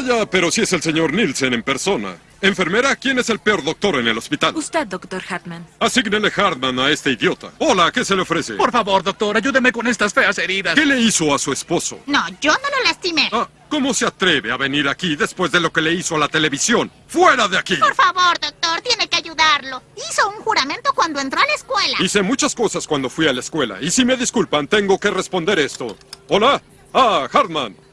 Vaya, pero si es el señor Nielsen en persona. Enfermera, ¿quién es el peor doctor en el hospital? Usted, doctor Hartman. Asígnele Hartman a este idiota. Hola, ¿qué se le ofrece? Por favor, doctor, ayúdeme con estas feas heridas. ¿Qué le hizo a su esposo? No, yo no lo lastimé. Ah, ¿Cómo se atreve a venir aquí después de lo que le hizo a la televisión? ¡Fuera de aquí! Por favor, doctor, tiene que ayudarlo. Hizo un juramento cuando entró a la escuela. Hice muchas cosas cuando fui a la escuela. Y si me disculpan, tengo que responder esto. Hola. Ah, Hartman.